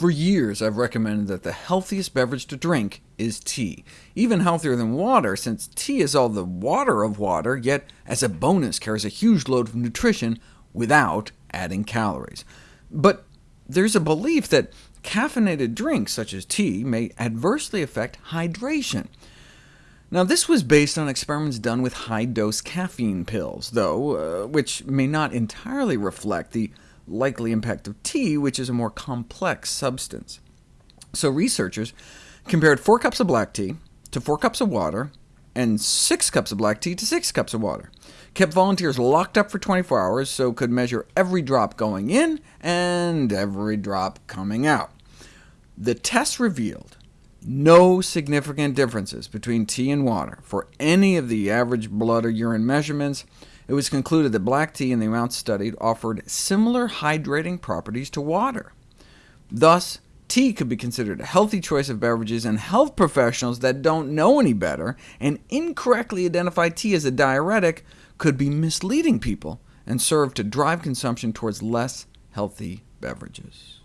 For years, I've recommended that the healthiest beverage to drink is tea, even healthier than water, since tea is all the water of water, yet as a bonus carries a huge load of nutrition without adding calories. But there's a belief that caffeinated drinks, such as tea, may adversely affect hydration. Now, this was based on experiments done with high-dose caffeine pills, though, uh, which may not entirely reflect the likely impact of tea, which is a more complex substance. So researchers compared 4 cups of black tea to 4 cups of water, and 6 cups of black tea to 6 cups of water, kept volunteers locked up for 24 hours so could measure every drop going in and every drop coming out. The test revealed no significant differences between tea and water for any of the average blood or urine measurements, it was concluded that black tea in the amounts studied offered similar hydrating properties to water. Thus, tea could be considered a healthy choice of beverages, and health professionals that don't know any better and incorrectly identify tea as a diuretic could be misleading people and serve to drive consumption towards less healthy beverages.